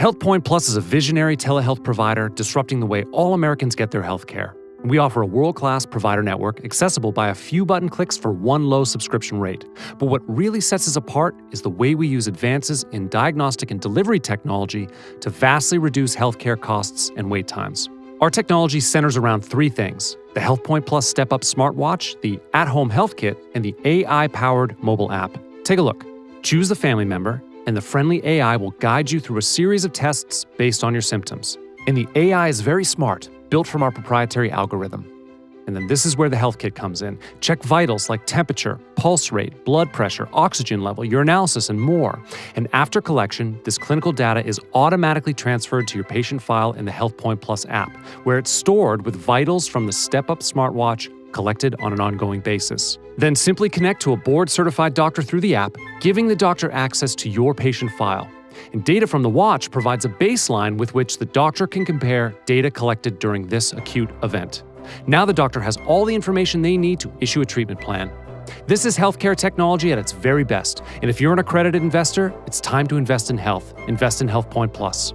HealthPoint Plus is a visionary telehealth provider disrupting the way all Americans get their health care. We offer a world class provider network accessible by a few button clicks for one low subscription rate. But what really sets us apart is the way we use advances in diagnostic and delivery technology to vastly reduce healthcare costs and wait times. Our technology centers around three things the HealthPoint Plus Step Up smartwatch, the at home health kit, and the AI powered mobile app. Take a look. Choose the family member, and the friendly AI will guide you through a series of tests based on your symptoms. And the AI is very smart built from our proprietary algorithm. And then this is where the health kit comes in. Check vitals like temperature, pulse rate, blood pressure, oxygen level, urinalysis, and more. And after collection, this clinical data is automatically transferred to your patient file in the HealthPoint Plus app, where it's stored with vitals from the Step Up smartwatch collected on an ongoing basis. Then simply connect to a board certified doctor through the app, giving the doctor access to your patient file. And data from the watch provides a baseline with which the doctor can compare data collected during this acute event. Now the doctor has all the information they need to issue a treatment plan. This is healthcare technology at its very best. And if you're an accredited investor, it's time to invest in health. Invest in HealthPoint Plus.